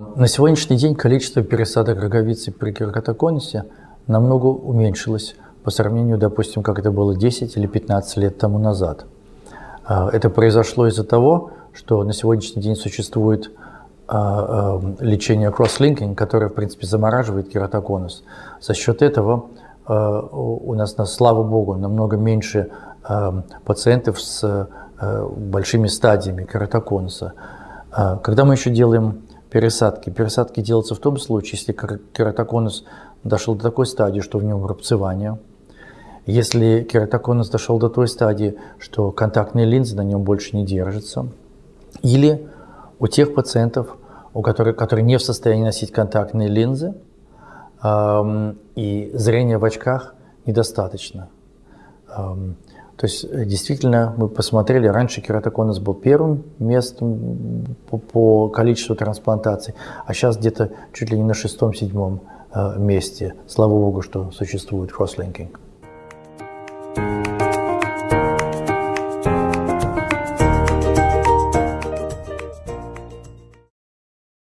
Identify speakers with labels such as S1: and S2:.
S1: На сегодняшний день количество пересадок роговицы при кератоконусе намного уменьшилось по сравнению, допустим, как это было 10 или 15 лет тому назад. А, это произошло из-за того, что на сегодняшний день существует а, а, лечение кросслинкинг, которое, в принципе, замораживает кератоконус. За счет этого у нас, слава богу, намного меньше пациентов с большими стадиями кератоконуса. Когда мы еще делаем пересадки. Пересадки делаются в том случае, если кератоконус дошел до такой стадии, что в нем рубцевание. Если кератоконус дошел до той стадии, что контактные линзы на нем больше не держатся. Или у тех пациентов, у которых, которые не в состоянии носить контактные линзы, эм, и зрение в очках недостаточно. Эм, то есть э, действительно мы посмотрели, раньше кератоконус был первым местом по, по количеству трансплантаций, а сейчас где-то чуть ли не на шестом-седьмом э, месте. Слава богу, что существует кросслинкинг.